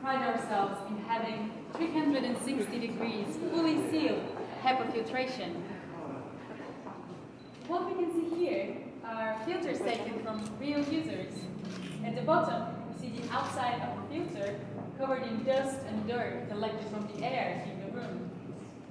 pride ourselves in having 360 degrees fully sealed HEPA filtration. What we can see here are filters taken from real users. At the bottom, we see the outside of the filter covered in dust and dirt collected from the air in the room.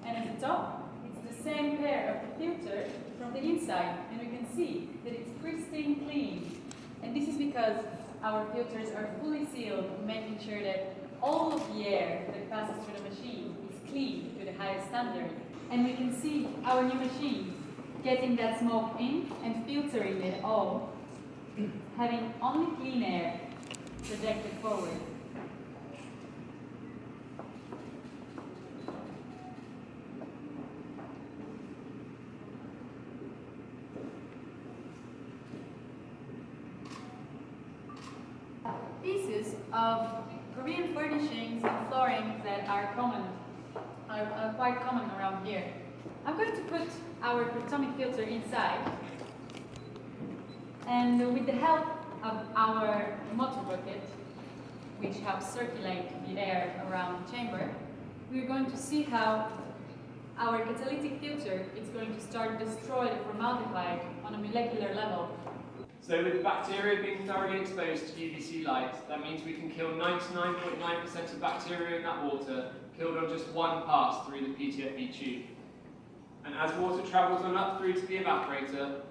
And at the top, it's the same pair of the filter from the inside, and we can see that it's pristine clean. And this is because our filters are fully sealed, making sure that all of the air that passes through the machine is clean to the highest standard. And we can see our new machine getting that smoke in and filtering it all, having only clean air projected forward. Of Korean furnishings and flooring that are common, are, are quite common around here. I'm going to put our atomic filter inside. And with the help of our motor bucket, which helps circulate the air around the chamber, we're going to see how our catalytic filter is going to start destroy the formaldehyde on a molecular level. So with the bacteria being thoroughly exposed to UVC light, that means we can kill 99.9% of bacteria in that water, killed on just one pass through the PTFE tube. And as water travels on up through to the evaporator,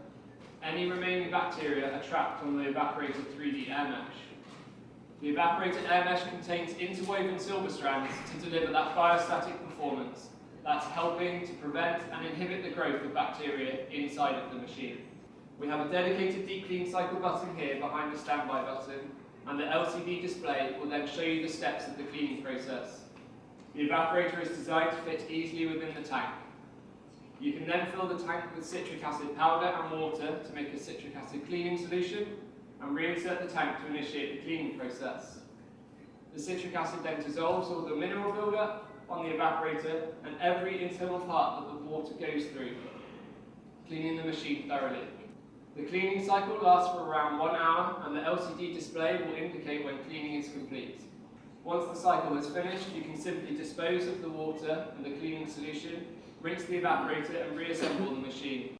any remaining bacteria are trapped on the evaporator 3D air mesh. The evaporator air mesh contains interwoven silver strands to deliver that biostatic performance that's helping to prevent and inhibit the growth of bacteria inside of the machine. We have a dedicated deep clean cycle button here behind the standby button and the LCD display will then show you the steps of the cleaning process. The evaporator is designed to fit easily within the tank. You can then fill the tank with citric acid powder and water to make a citric acid cleaning solution and reinsert the tank to initiate the cleaning process. The citric acid then dissolves all the mineral buildup on the evaporator and every internal part that the water goes through, cleaning the machine thoroughly. The cleaning cycle lasts for around one hour and the LCD display will indicate when cleaning is complete. Once the cycle is finished, you can simply dispose of the water and the cleaning solution rinse the evaporator and reassemble the machine.